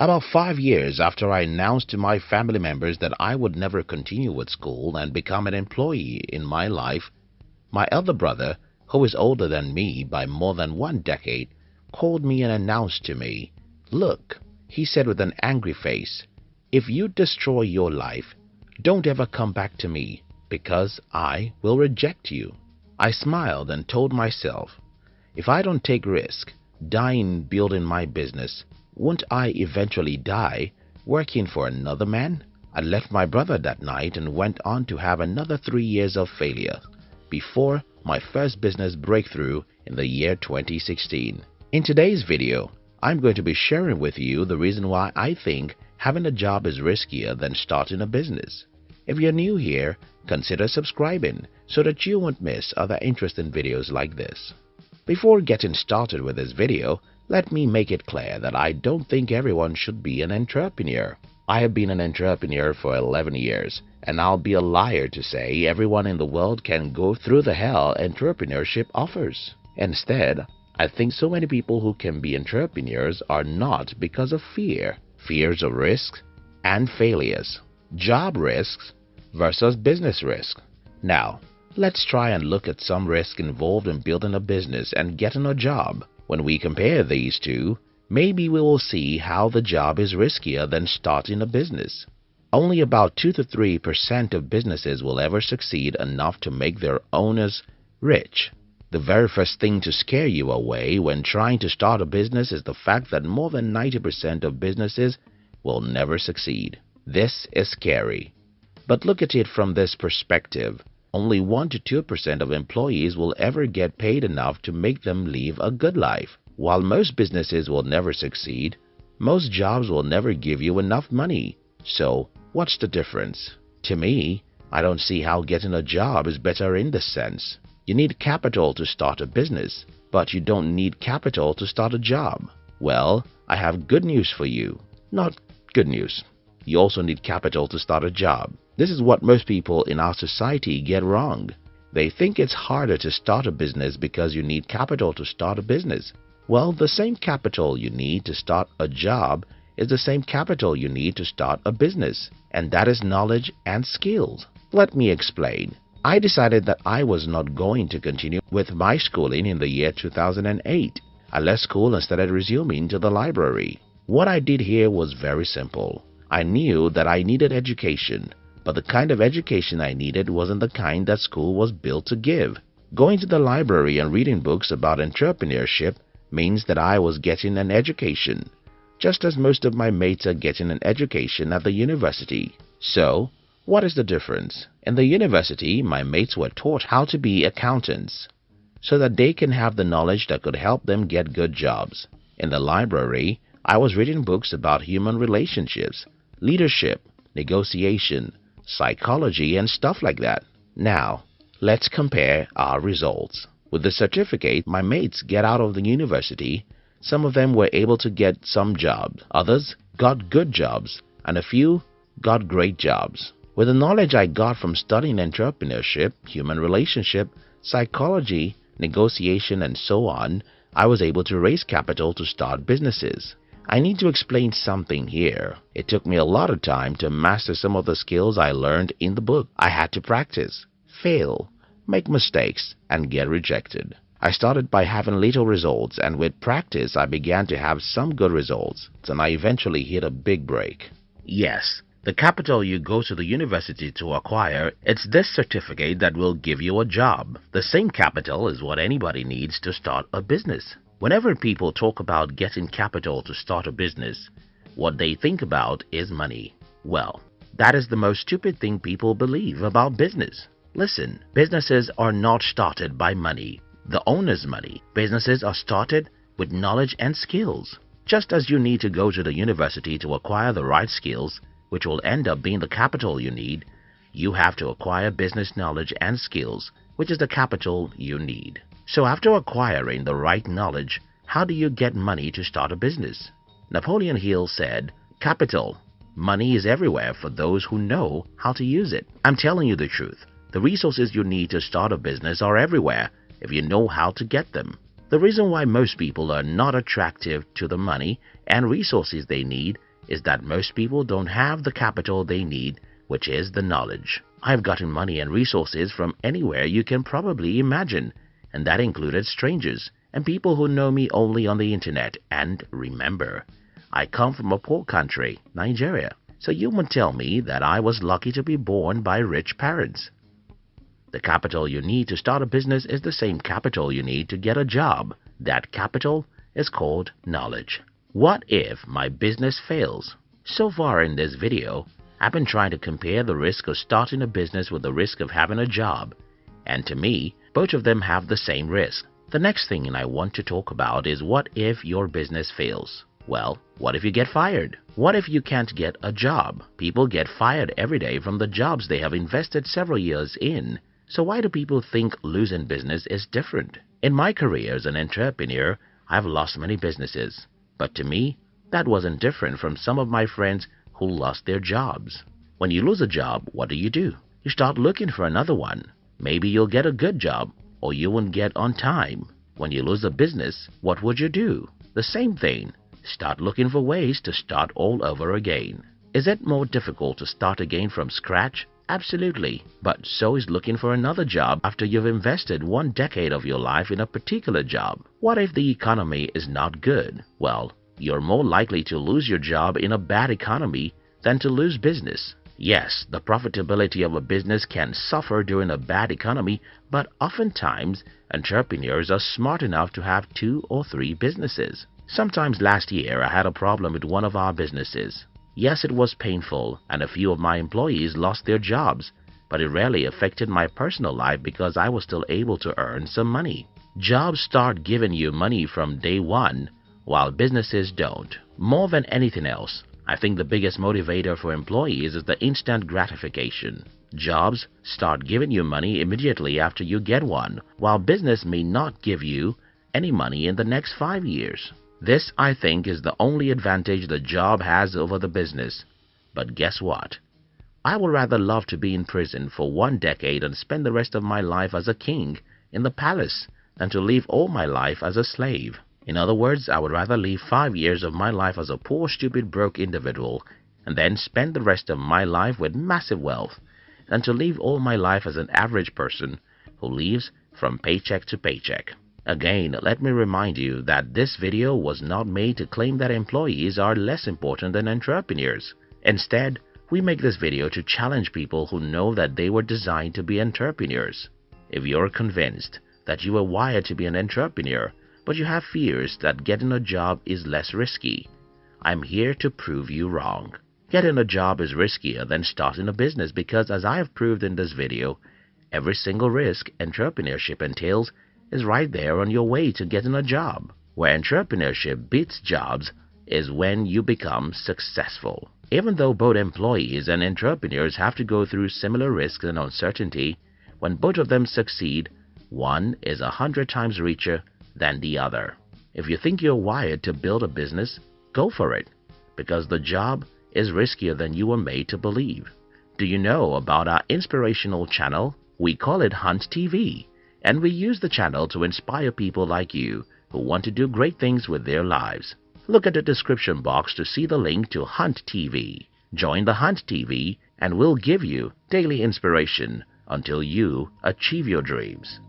About five years after I announced to my family members that I would never continue with school and become an employee in my life, my elder brother, who is older than me by more than one decade, called me and announced to me, Look, he said with an angry face, if you destroy your life, don't ever come back to me because I will reject you. I smiled and told myself, if I don't take risk, dying building my business, won't I eventually die working for another man? I left my brother that night and went on to have another three years of failure before my first business breakthrough in the year 2016. In today's video, I'm going to be sharing with you the reason why I think having a job is riskier than starting a business. If you're new here, consider subscribing so that you won't miss other interesting videos like this. Before getting started with this video, let me make it clear that I don't think everyone should be an entrepreneur. I have been an entrepreneur for 11 years and I'll be a liar to say everyone in the world can go through the hell entrepreneurship offers. Instead, I think so many people who can be entrepreneurs are not because of fear, fears of risk and failures, job risks versus business risks. Now, Let's try and look at some risk involved in building a business and getting a job. When we compare these two, maybe we will see how the job is riskier than starting a business. Only about 2 to 3% of businesses will ever succeed enough to make their owners rich. The very first thing to scare you away when trying to start a business is the fact that more than 90% of businesses will never succeed. This is scary. But look at it from this perspective only 1 to 2% of employees will ever get paid enough to make them live a good life. While most businesses will never succeed, most jobs will never give you enough money. So, what's the difference? To me, I don't see how getting a job is better in this sense. You need capital to start a business, but you don't need capital to start a job. Well, I have good news for you. Not good news. You also need capital to start a job. This is what most people in our society get wrong. They think it's harder to start a business because you need capital to start a business. Well, the same capital you need to start a job is the same capital you need to start a business, and that is knowledge and skills. Let me explain. I decided that I was not going to continue with my schooling in the year 2008. I left school and started resuming to the library. What I did here was very simple. I knew that I needed education but the kind of education I needed wasn't the kind that school was built to give. Going to the library and reading books about entrepreneurship means that I was getting an education, just as most of my mates are getting an education at the university. So, what is the difference? In the university, my mates were taught how to be accountants so that they can have the knowledge that could help them get good jobs. In the library, I was reading books about human relationships, leadership, negotiation, psychology and stuff like that. Now, let's compare our results. With the certificate my mates get out of the university, some of them were able to get some jobs, others got good jobs, and a few got great jobs. With the knowledge I got from studying entrepreneurship, human relationship, psychology, negotiation, and so on, I was able to raise capital to start businesses. I need to explain something here. It took me a lot of time to master some of the skills I learned in the book. I had to practice, fail, make mistakes, and get rejected. I started by having little results and with practice I began to have some good results and I eventually hit a big break. Yes, the capital you go to the university to acquire, it's this certificate that will give you a job. The same capital is what anybody needs to start a business. Whenever people talk about getting capital to start a business, what they think about is money. Well, that is the most stupid thing people believe about business. Listen, businesses are not started by money, the owner's money. Businesses are started with knowledge and skills. Just as you need to go to the university to acquire the right skills, which will end up being the capital you need, you have to acquire business knowledge and skills, which is the capital you need. So after acquiring the right knowledge, how do you get money to start a business? Napoleon Hill said, Capital, money is everywhere for those who know how to use it. I'm telling you the truth. The resources you need to start a business are everywhere if you know how to get them. The reason why most people are not attractive to the money and resources they need is that most people don't have the capital they need, which is the knowledge. I've gotten money and resources from anywhere you can probably imagine, and that included strangers and people who know me only on the internet. And remember, I come from a poor country, Nigeria, so you won't tell me that I was lucky to be born by rich parents. The capital you need to start a business is the same capital you need to get a job. That capital is called knowledge. What if my business fails? So far in this video, I've been trying to compare the risk of starting a business with the risk of having a job. And to me, both of them have the same risk. The next thing I want to talk about is what if your business fails? Well, what if you get fired? What if you can't get a job? People get fired every day from the jobs they have invested several years in. So why do people think losing business is different? In my career as an entrepreneur, I've lost many businesses. But to me, that wasn't different from some of my friends who lost their jobs. When you lose a job, what do you do? You start looking for another one. Maybe you'll get a good job or you won't get on time. When you lose a business, what would you do? The same thing. Start looking for ways to start all over again. Is it more difficult to start again from scratch? Absolutely. But so is looking for another job after you've invested one decade of your life in a particular job. What if the economy is not good? Well, you're more likely to lose your job in a bad economy than to lose business. Yes, the profitability of a business can suffer during a bad economy, but oftentimes entrepreneurs are smart enough to have two or three businesses. Sometimes last year I had a problem with one of our businesses. Yes, it was painful and a few of my employees lost their jobs, but it rarely affected my personal life because I was still able to earn some money. Jobs start giving you money from day one, while businesses don't. More than anything else, I think the biggest motivator for employees is the instant gratification. Jobs start giving you money immediately after you get one, while business may not give you any money in the next five years. This, I think, is the only advantage the job has over the business. But guess what? I would rather love to be in prison for one decade and spend the rest of my life as a king in the palace than to live all my life as a slave. In other words, I would rather live five years of my life as a poor, stupid, broke individual and then spend the rest of my life with massive wealth than to live all my life as an average person who lives from paycheck to paycheck. Again, let me remind you that this video was not made to claim that employees are less important than entrepreneurs. Instead, we make this video to challenge people who know that they were designed to be entrepreneurs. If you're convinced that you were wired to be an entrepreneur, but you have fears that getting a job is less risky. I'm here to prove you wrong. Getting a job is riskier than starting a business because as I have proved in this video, every single risk entrepreneurship entails is right there on your way to getting a job. Where entrepreneurship beats jobs is when you become successful. Even though both employees and entrepreneurs have to go through similar risks and uncertainty, when both of them succeed, one is a hundred times richer than the other. If you think you're wired to build a business, go for it because the job is riskier than you were made to believe. Do you know about our inspirational channel? We call it Hunt TV and we use the channel to inspire people like you who want to do great things with their lives. Look at the description box to see the link to Hunt TV. Join the Hunt TV and we'll give you daily inspiration until you achieve your dreams.